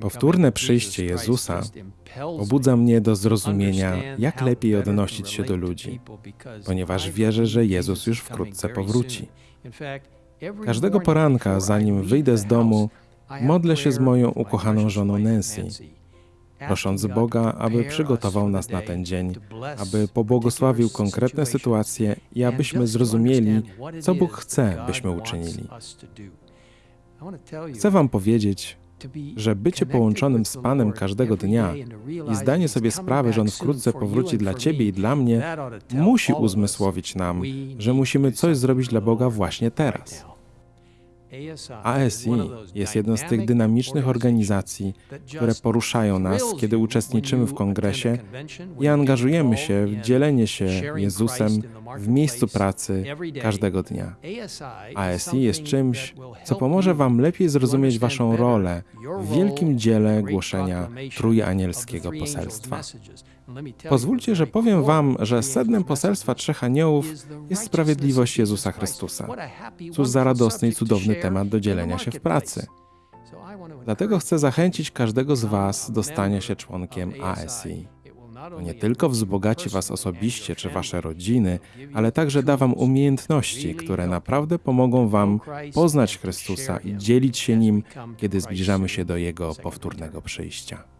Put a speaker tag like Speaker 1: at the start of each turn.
Speaker 1: Powtórne przyjście Jezusa pobudza mnie do zrozumienia, jak lepiej odnosić się do ludzi, ponieważ wierzę, że Jezus już wkrótce powróci. Każdego poranka, zanim wyjdę z domu, modlę się z moją ukochaną żoną Nancy, prosząc Boga, aby przygotował nas na ten dzień, aby pobłogosławił konkretne sytuacje i abyśmy zrozumieli, co Bóg chce, byśmy uczynili. Chcę Wam powiedzieć, że bycie połączonym z Panem każdego dnia i zdanie sobie sprawy, że On wkrótce powróci dla Ciebie i dla mnie, musi uzmysłowić nam, że musimy coś zrobić dla Boga właśnie teraz. ASI jest jedną z tych dynamicznych organizacji, które poruszają nas, kiedy uczestniczymy w kongresie i angażujemy się w dzielenie się Jezusem w miejscu pracy każdego dnia. ASI jest czymś, co pomoże Wam lepiej zrozumieć Waszą rolę w wielkim dziele głoszenia trójanielskiego poselstwa. Pozwólcie, że powiem Wam, że sednem poselstwa Trzech Aniołów jest sprawiedliwość Jezusa Chrystusa. Cóż za radosny i cudowny temat do dzielenia się w pracy. Dlatego chcę zachęcić każdego z Was do stania się członkiem ASI. To nie tylko wzbogaci Was osobiście czy Wasze rodziny, ale także da Wam umiejętności, które naprawdę pomogą Wam poznać Chrystusa i dzielić się Nim, kiedy zbliżamy się do Jego powtórnego przyjścia.